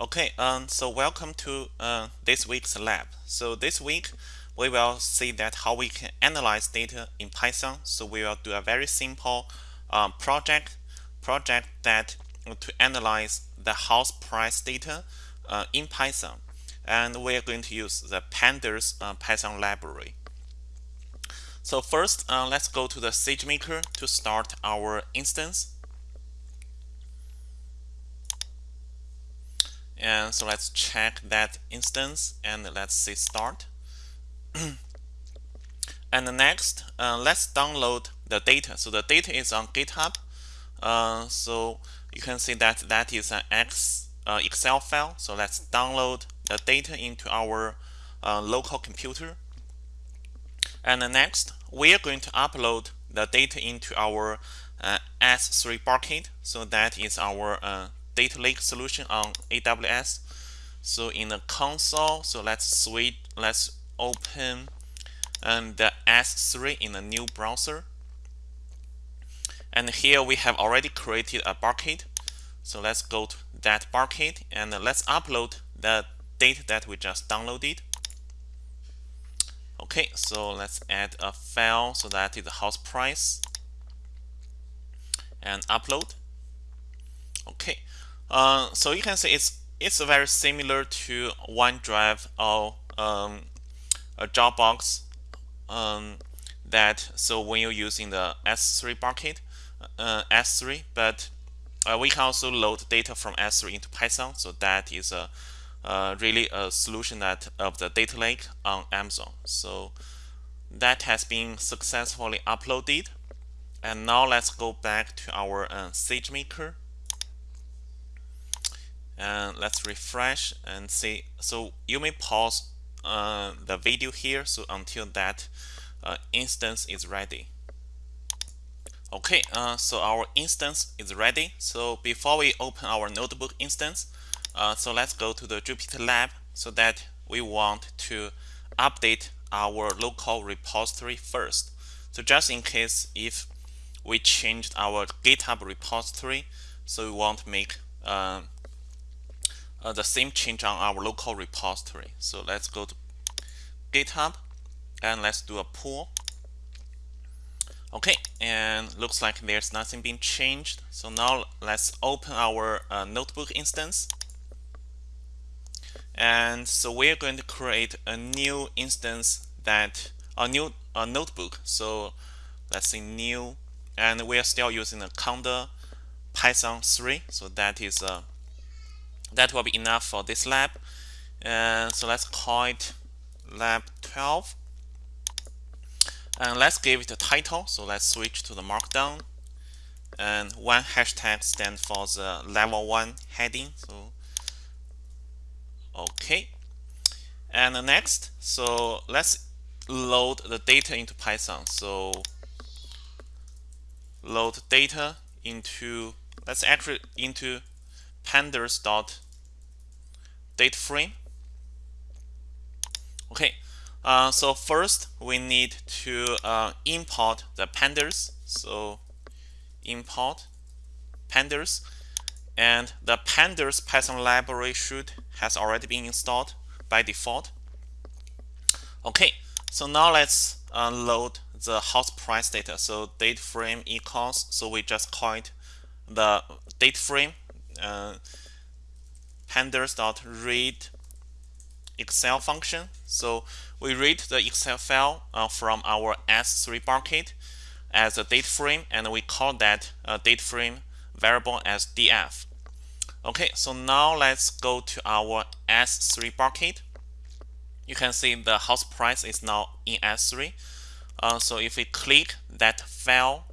Okay, um, so welcome to uh, this week's lab. So this week we will see that how we can analyze data in Python. So we will do a very simple um, project project that to analyze the house price data uh, in Python, and we are going to use the pandas uh, Python library. So first, uh, let's go to the SageMaker to start our instance. And so let's check that instance and let's say start. and next, uh, let's download the data. So the data is on GitHub. Uh, so you can see that that is an X, uh, Excel file. So let's download the data into our uh, local computer. And next, we are going to upload the data into our uh, S3 bucket. So that is our uh, data lake solution on AWS. So in the console, so let's switch, let's open um, the S3 in a new browser. And here we have already created a bucket. So let's go to that bucket and let's upload the data that we just downloaded. Okay, so let's add a file so that is the house price and upload. Okay, uh, so you can see it's it's very similar to OneDrive or um, a Dropbox. Um, that so when you're using the S3 bucket, uh, S3, but uh, we can also load data from S3 into Python. So that is a uh, really a solution that of the data lake on Amazon. So that has been successfully uploaded. And now let's go back to our uh, SageMaker and let's refresh and see. So you may pause uh, the video here so until that uh, instance is ready. Okay uh, so our instance is ready. So before we open our notebook instance uh, so let's go to the Jupyter lab so that we want to update our local repository first. So just in case if we changed our github repository so we want to make um, uh, the same change on our local repository. So let's go to GitHub and let's do a pull. Okay, and looks like there's nothing being changed. So now let's open our uh, notebook instance. And so we're going to create a new instance that a new a notebook. So let's say new, and we are still using the Conda Python 3. So that is a that will be enough for this lab. And so let's call it lab 12. And let's give it a title. So let's switch to the markdown. And one hashtag stands for the level one heading. So okay. And the next, so let's load the data into Python. So load data into let's actually into pandas dot date frame. Okay, uh, so first we need to uh, import the pandas. So import pandas, and the pandas Python library should has already been installed by default. Okay, so now let's uh, load the house price data. So date frame equals. So we just call it the date frame uh, pandas.read Excel function. So we read the Excel file uh, from our S3 bucket as a date frame, and we call that uh, date frame variable as df. Okay, so now let's go to our S3 bucket. You can see the house price is now in S3. Uh, so if we click that file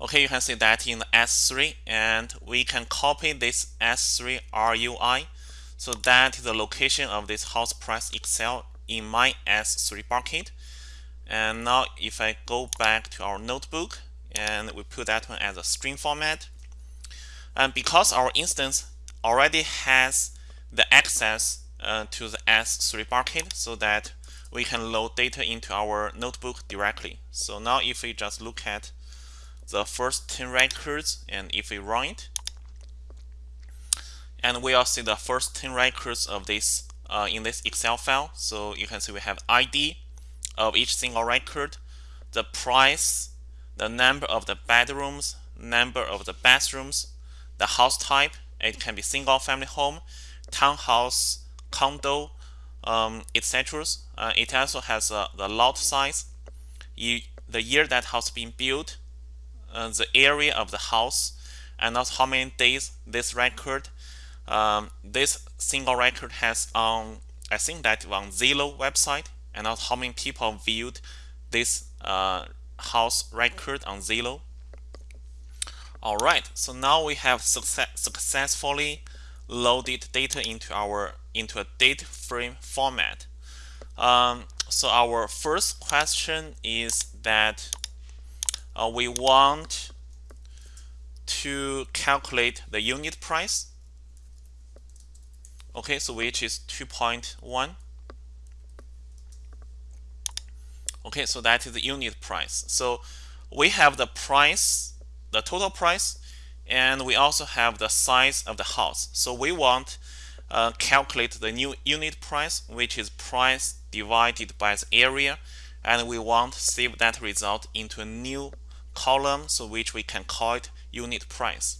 Okay, you can see that in the S3 and we can copy this S3 RUI. So that is the location of this house price Excel in my S3 bucket. And now if I go back to our notebook and we put that one as a string format. And because our instance already has the access uh, to the S3 bucket so that we can load data into our notebook directly. So now if we just look at the first 10 records and if we run it and we'll see the first 10 records of this uh, in this Excel file. So you can see we have ID of each single record, the price, the number of the bedrooms, number of the bathrooms, the house type, it can be single family home, townhouse, condo, um, etc. Uh, it also has uh, the lot size, you, the year that house been built, uh, the area of the house, and also how many days this record. Um, this single record has on I think that on Zillow website, and also how many people viewed this uh, house record on Zillow. Alright, so now we have success successfully loaded data into our into a date frame format. Um, so our first question is that uh, we want to calculate the unit price. Okay, so which is 2.1. Okay, so that is the unit price. So we have the price, the total price, and we also have the size of the house. So we want uh, calculate the new unit price, which is price divided by the area, and we want to save that result into a new column, so which we can call it unit price.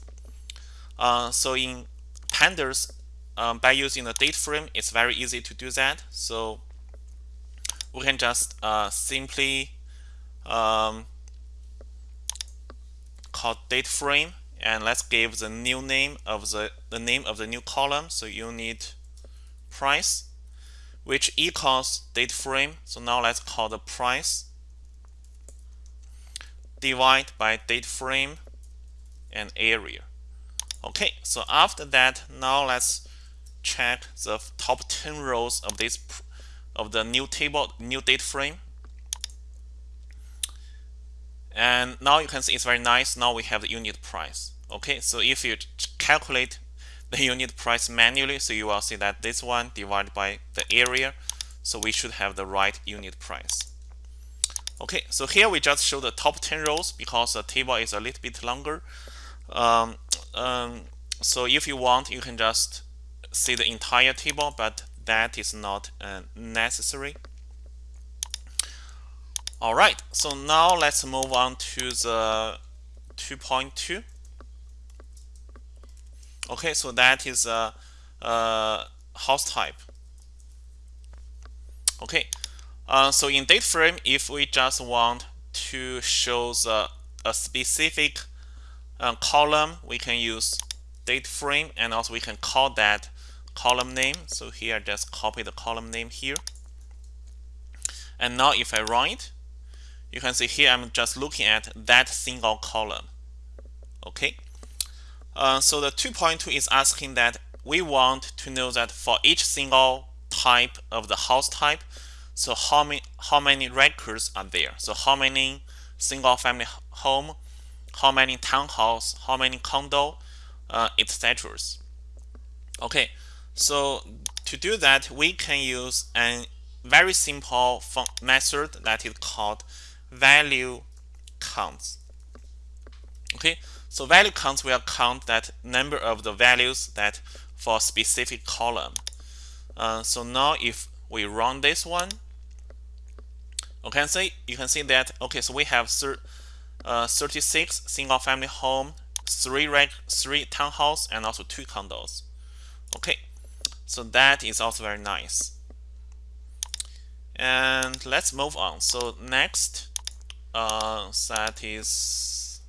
Uh, so in pandas, um, by using the date frame, it's very easy to do that. So we can just uh, simply um, call date frame and let's give the new name of the, the name of the new column so unit price which equals date frame so now let's call the price divide by date frame and area. Okay so after that now let's check the top 10 rows of this of the new table new date frame. And now you can see it's very nice. Now we have the unit price. Okay so if you calculate the unit price manually so you will see that this one divided by the area so we should have the right unit price okay so here we just show the top 10 rows because the table is a little bit longer. Um, um, so if you want you can just see the entire table but that is not uh, necessary. All right so now let's move on to the 2.2 okay so that is a, a house type. Okay uh, so in date frame if we just want to show the, a specific uh, column we can use date frame and also we can call that column name. So here just copy the column name here. And now if I run it you can see here I'm just looking at that single column. Okay? Uh, so the 2.2 is asking that we want to know that for each single type of the house type, so how many how many records are there? So how many single family home, how many townhouse, how many condo, uh, etc. Okay, so to do that, we can use a very simple method that is called value counts. Okay, so value counts will count that number of the values that for a specific column. Uh, so now if we run this one, okay, see you can see that okay, so we have uh, 36 single family home, three reg three townhouse, and also two condos. Okay, so that is also very nice. And let's move on. So next, uh, that is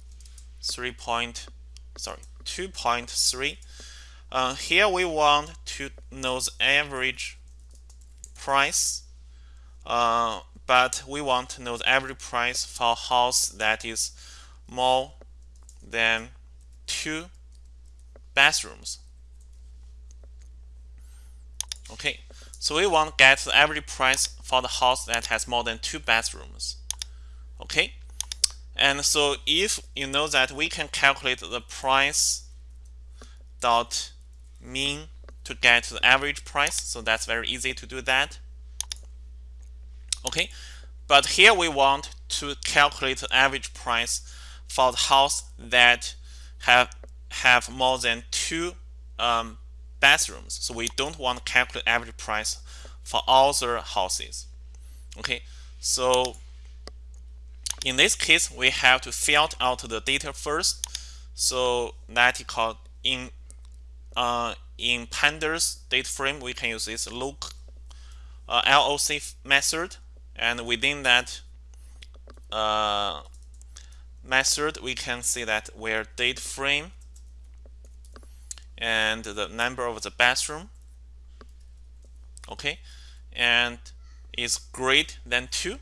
3 point sorry 2.3 uh, here we want to know the average price uh, but we want to know the average price for a house that is more than two bathrooms okay so we want to get the average price for the house that has more than two bathrooms okay and so if you know that we can calculate the price dot mean to get the average price, so that's very easy to do that. Okay, but here we want to calculate the average price for the house that have have more than two um, bathrooms. So we don't want to calculate average price for all the houses. Okay, so in this case, we have to filter out the data first. So that is called in uh, in pandas data frame, we can use this look uh, LOC method, and within that uh, method, we can see that where date frame and the number of the bathroom, okay, and is greater than two.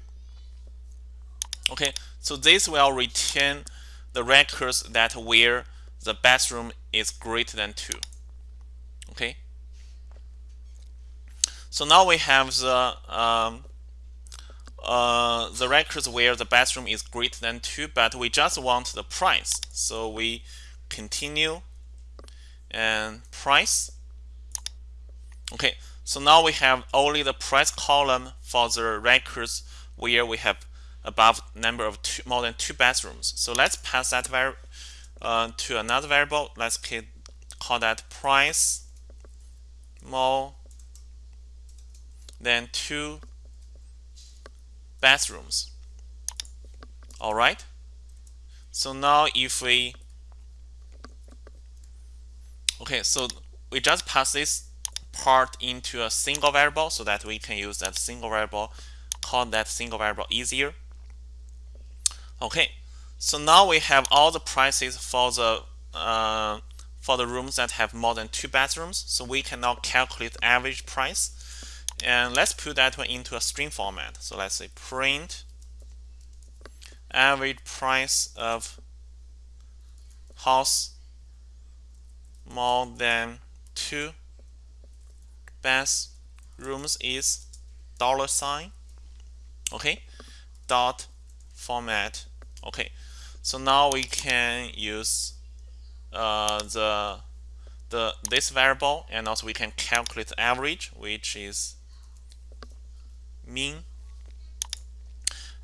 Okay, so this will retain the records that where the bathroom is greater than two. Okay. So now we have the um, uh, the records where the bathroom is greater than 2, but we just want the price. So we continue and price. Okay, so now we have only the price column for the records where we have above number of two, more than two bathrooms. So let's pass that uh, to another variable. Let's call that price more than two bathrooms. All right. So now if we okay, so we just pass this part into a single variable so that we can use that single variable, call that single variable easier. Okay, so now we have all the prices for the uh, for the rooms that have more than two bathrooms. So we can now calculate average price and let's put that one into a string format. So let's say print average price of house more than two bathrooms is dollar sign. Okay? Dot format. Okay. So now we can use uh, the the this variable and also we can calculate average which is mean.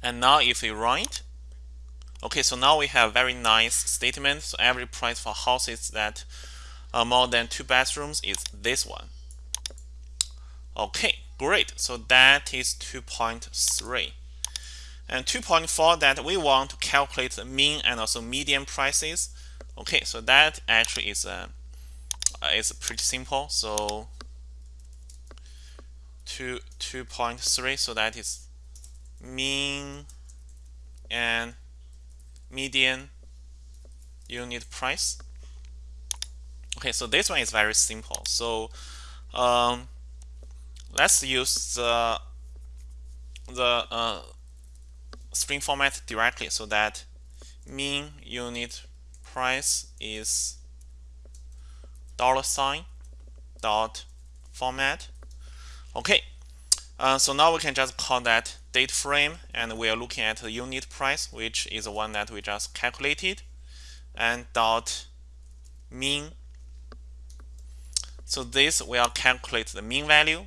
And now if we it, okay, so now we have very nice statement. So average price for houses that are more than two bathrooms is this one. Okay, great. So that is 2.3. And 2.4 that we want to calculate the mean and also median prices. Okay, so that actually is uh, is pretty simple. So 2 2.3 so that is mean and median unit price. Okay so this one is very simple. So um, let's use the the uh, string format directly so that mean unit price is dollar sign dot format Okay, uh, so now we can just call that date frame and we are looking at the unit price, which is the one that we just calculated, and dot mean. So this will calculate the mean value.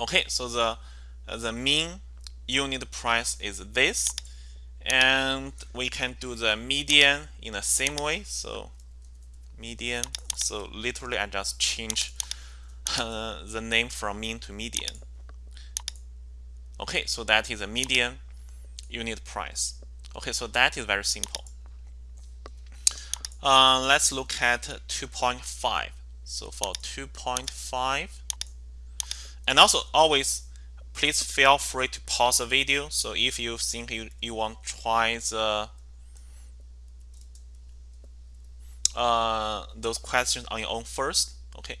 Okay, so the the mean unit price is this, and we can do the median in the same way. So median. So literally, I just change uh, the name from mean to median. Okay, so that is a median unit price. Okay, so that is very simple. Uh, let's look at 2.5. So for 2.5, and also always please feel free to pause the video. So if you think you, you want to try the uh, those questions on your own first. Okay,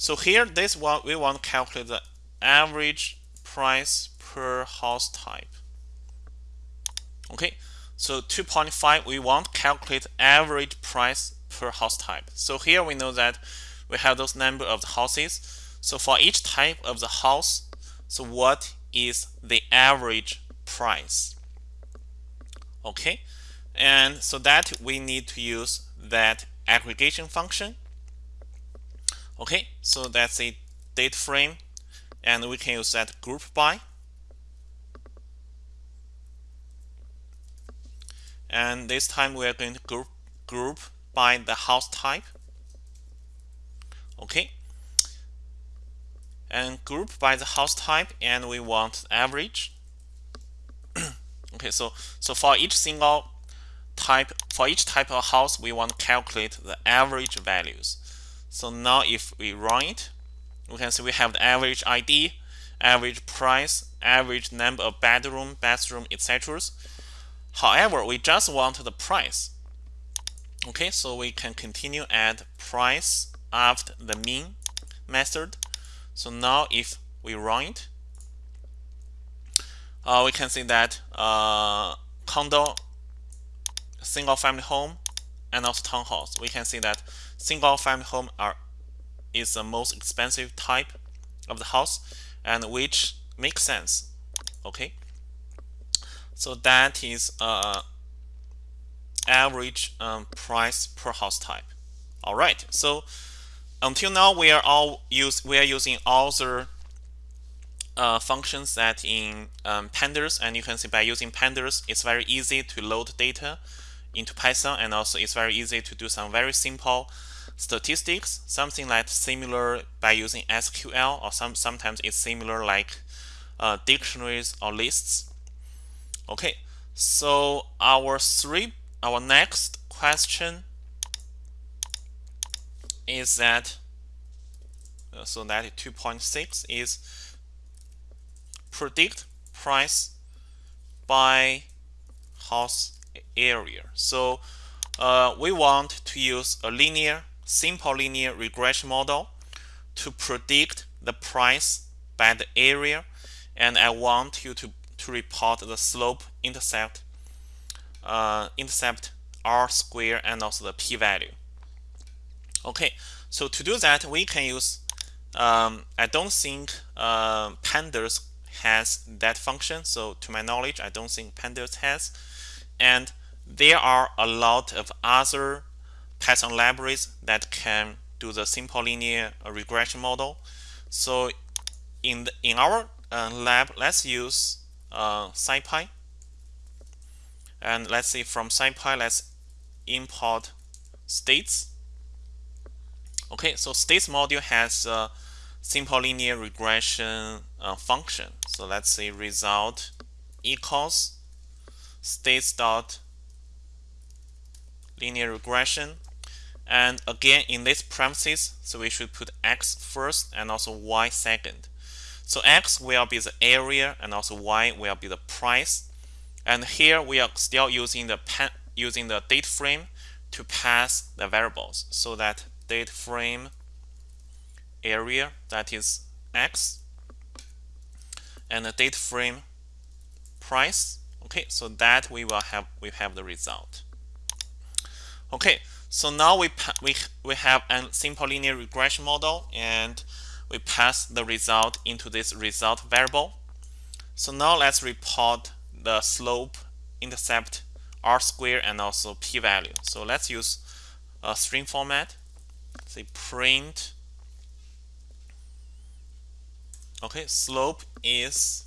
so here, this one we want to calculate the average price per house type. Okay, so 2.5 we want to calculate average price per house type. So here we know that we have those number of the houses. So for each type of the house, so what is the average price? Okay, and so that we need to use that aggregation function Okay, so that's a date frame, and we can use that group by. And this time we are going to group group by the house type. okay and group by the house type and we want average okay so so for each single type for each type of house we want to calculate the average values so now if we run it we can see we have the average ID average price average number of bedroom bathroom etc however we just want the price. Okay so we can continue add price after the mean method. So now if we run it, uh, we can see that uh, condo, single family home, and also townhouse. We can see that single family home are is the most expensive type of the house and which makes sense. Okay. So that is uh, average um, price per house type. All right. So until now we are all use we are using all the uh, functions that in um, pandas and you can see by using pandas it's very easy to load data into Python and also it's very easy to do some very simple statistics something like similar by using SQL or some sometimes it's similar like uh, dictionaries or lists. Okay so our three our next question is that uh, so that 2.6 is predict price by house area. So uh, we want to use a linear, simple linear regression model to predict the price by the area and I want you to, to report the slope intercept uh, intercept r square and also the p-value. Okay, so to do that, we can use, um, I don't think uh, pandas has that function. So to my knowledge, I don't think pandas has. And there are a lot of other Python libraries that can do the simple linear regression model. So in, the, in our uh, lab, let's use uh, SciPy. And let's see from SciPy, let's import stats. Okay, so stats module has a simple linear regression uh, function. So let's say result equals stats dot linear regression. And again, in this premises, so we should put x first and also y second. So x will be the area and also y will be the price. And here we are still using the using the date frame to pass the variables so that date frame area that is x and the date frame price okay so that we will have we have the result. Okay so now we we we have a simple linear regression model and we pass the result into this result variable. So now let's report the slope intercept r square and also p-value so let's use a string format. Say print. Okay slope is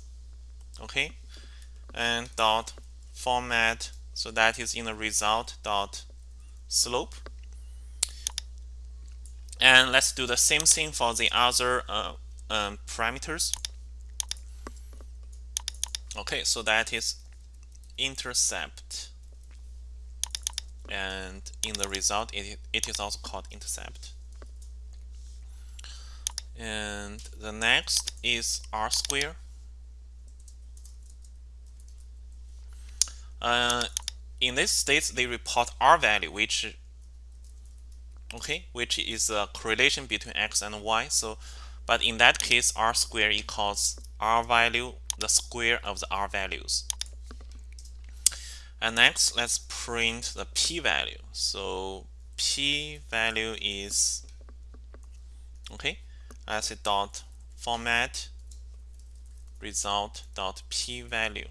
okay and dot format so that is in the result dot slope. And let's do the same thing for the other uh, um, parameters. Okay so that is intercept. And in the result it, it is also called intercept. And the next is r square uh, in this state they report r value which okay which is a correlation between x and y so but in that case r square equals r value the square of the r values and next, let's print the p-value. So p-value is okay. I say dot format result dot p-value.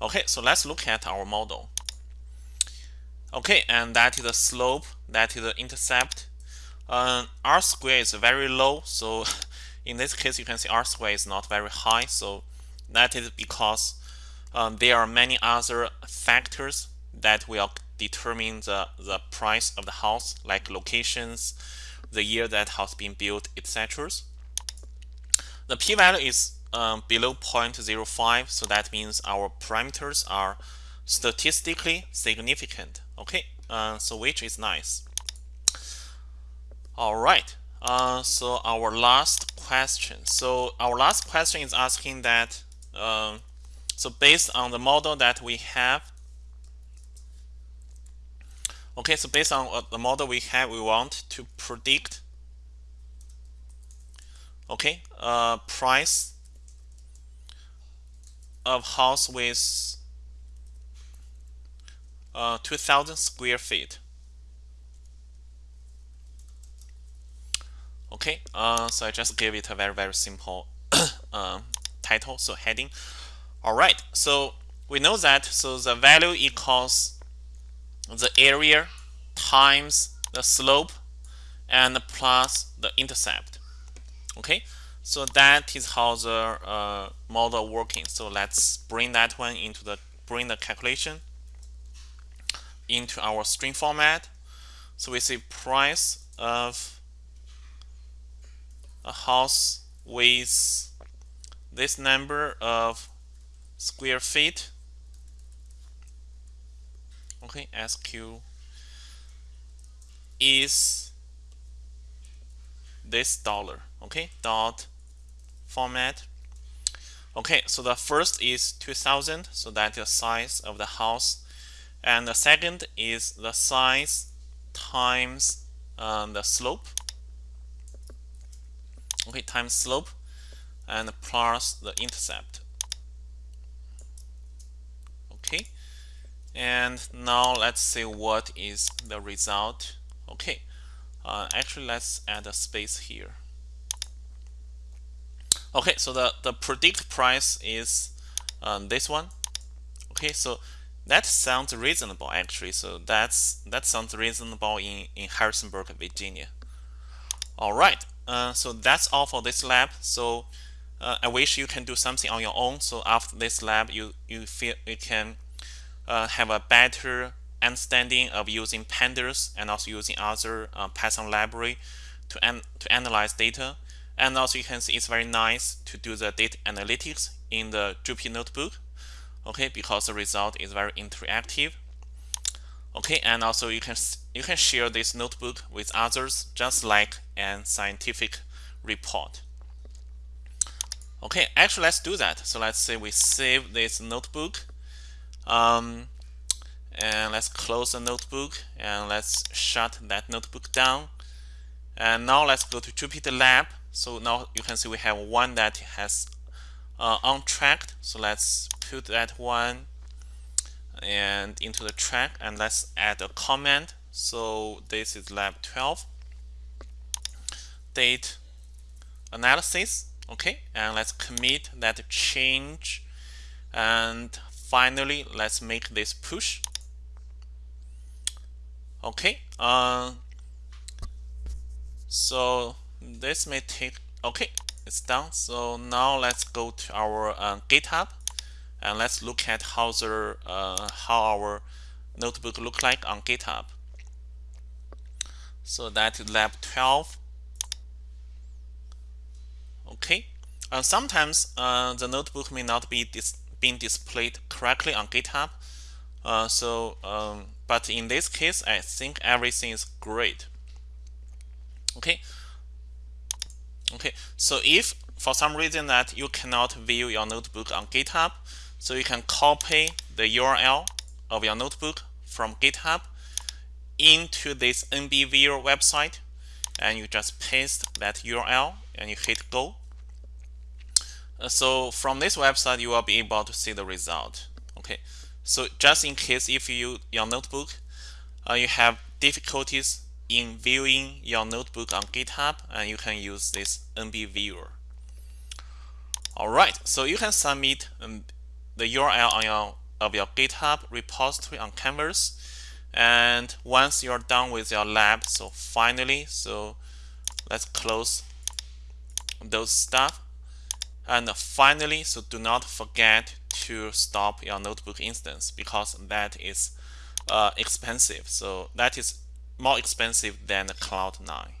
Okay, so let's look at our model. Okay, and that is the slope, that is the intercept. Uh, r square is very low, so in this case you can see r square is not very high, so that is because um, there are many other factors that will determine the, the price of the house, like locations, the year that has been built, etc. The p-value is um, below 0.05, so that means our parameters are statistically significant. Okay, uh, so which is nice. All right, uh, so our last question. So our last question is asking that, uh, so based on the model that we have, okay, so based on the model we have, we want to predict, okay, uh, price of house with uh, 2000 square feet. Okay uh, so I just gave it a very very simple uh, title so heading. All right so we know that so the value equals the area times the slope and plus the intercept. Okay so that is how the uh, model working. So let's bring that one into the bring the calculation into our string format. So we see price of a house with this number of square feet. Okay SQ is this dollar. Okay dot format okay so the first is 2000 so that is the size of the house. And the second is the size times uh, the slope. Okay times slope and plus the intercept. Okay and now let's see what is the result. Okay uh, actually let's add a space here okay so the the predict price is um, this one okay so that sounds reasonable actually so that's that sounds reasonable in in Harrisonburg Virginia all right uh, so that's all for this lab. So uh, I wish you can do something on your own. So after this lab, you you feel you can uh, have a better understanding of using pandas and also using other uh, Python library to an to analyze data. And also you can see it's very nice to do the data analytics in the Jupyter notebook. Okay, because the result is very interactive. Okay and also you can you can share this notebook with others just like an scientific report. Okay actually let's do that. So let's say we save this notebook um, and let's close the notebook and let's shut that notebook down. And now let's go to Jupyter Lab so now you can see we have one that has uh, untracked so let's put that one and into the track and let's add a comment. So this is lab 12 date analysis okay? And let's commit that change. And finally let's make this push. Okay uh, so this may take okay it's done so now let's go to our uh, github and let's look at how the uh, how our notebook look like on GitHub. So that is lab 12. Okay, uh, sometimes uh, the notebook may not be dis being displayed correctly on GitHub. Uh, so, um, but in this case, I think everything is great. Okay. Okay. So if for some reason that you cannot view your notebook on GitHub, so you can copy the URL of your notebook from GitHub into this NBViewer website and you just paste that URL and you hit go. Uh, so from this website, you will be able to see the result. Okay, so just in case if you your notebook, uh, you have difficulties in viewing your notebook on GitHub, and you can use this NBViewer. All right, so you can submit um, the URL on your of your GitHub repository on Canvas. And once you're done with your lab, so finally, so let's close those stuff. And finally, so do not forget to stop your notebook instance because that is uh, expensive. So that is more expensive than Cloud9.